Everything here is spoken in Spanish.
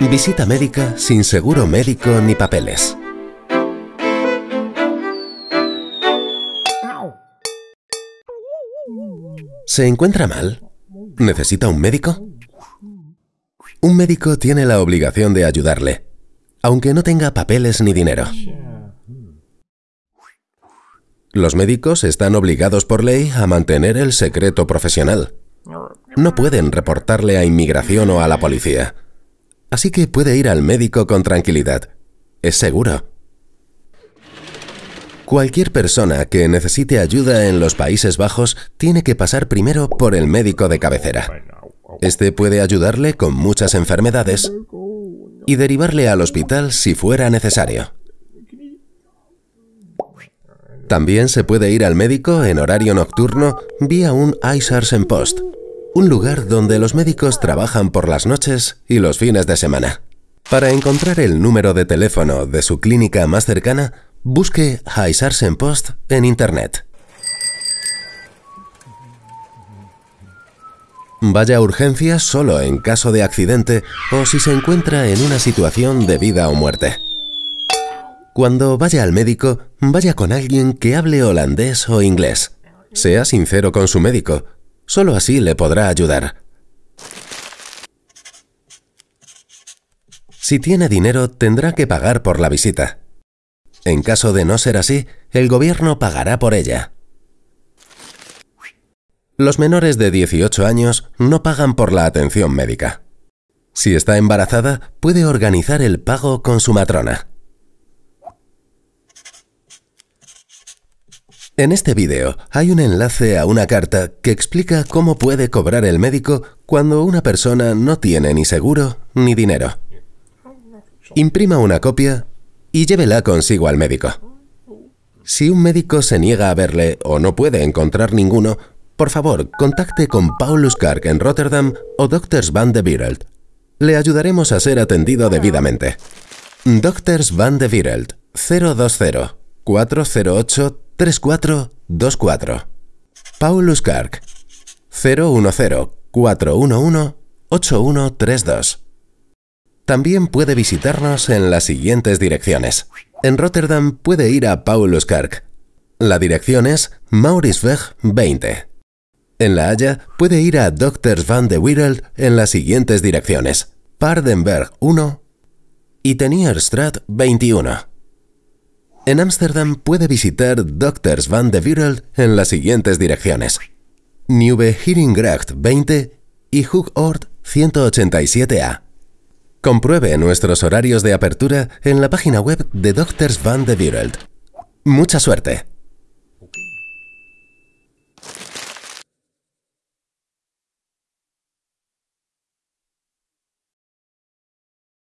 Visita médica sin seguro médico ni papeles. ¿Se encuentra mal? ¿Necesita un médico? Un médico tiene la obligación de ayudarle, aunque no tenga papeles ni dinero. Los médicos están obligados por ley a mantener el secreto profesional. No pueden reportarle a inmigración o a la policía. Así que puede ir al médico con tranquilidad. Es seguro. Cualquier persona que necesite ayuda en los Países Bajos tiene que pasar primero por el médico de cabecera. Este puede ayudarle con muchas enfermedades y derivarle al hospital si fuera necesario. También se puede ir al médico en horario nocturno vía un en Post, un lugar donde los médicos trabajan por las noches y los fines de semana. Para encontrar el número de teléfono de su clínica más cercana, busque en Post en Internet. Vaya a urgencias solo en caso de accidente o si se encuentra en una situación de vida o muerte. Cuando vaya al médico, vaya con alguien que hable holandés o inglés. Sea sincero con su médico. Solo así le podrá ayudar. Si tiene dinero, tendrá que pagar por la visita. En caso de no ser así, el gobierno pagará por ella. Los menores de 18 años no pagan por la atención médica. Si está embarazada, puede organizar el pago con su matrona. En este vídeo hay un enlace a una carta que explica cómo puede cobrar el médico cuando una persona no tiene ni seguro ni dinero. Imprima una copia y llévela consigo al médico. Si un médico se niega a verle o no puede encontrar ninguno, por favor, contacte con Paulus Kark en Rotterdam o Doctors van de Wereld. Le ayudaremos a ser atendido debidamente. Doctors van de Wereld 020 408 3424. Paulus Kark 010 411 8132. También puede visitarnos en las siguientes direcciones. En Rotterdam puede ir a Paulus Kark. La dirección es Mauritzweg 20. En La Haya puede ir a Doctors van de Wereld en las siguientes direcciones. Pardenberg 1 y Tenierstraat 21. En Ámsterdam puede visitar Doctors van de Wereld en las siguientes direcciones. Nieuwe Heringgracht 20 y Hooghoort 187A. Compruebe nuestros horarios de apertura en la página web de Doctors van de Wereld. ¡Mucha suerte!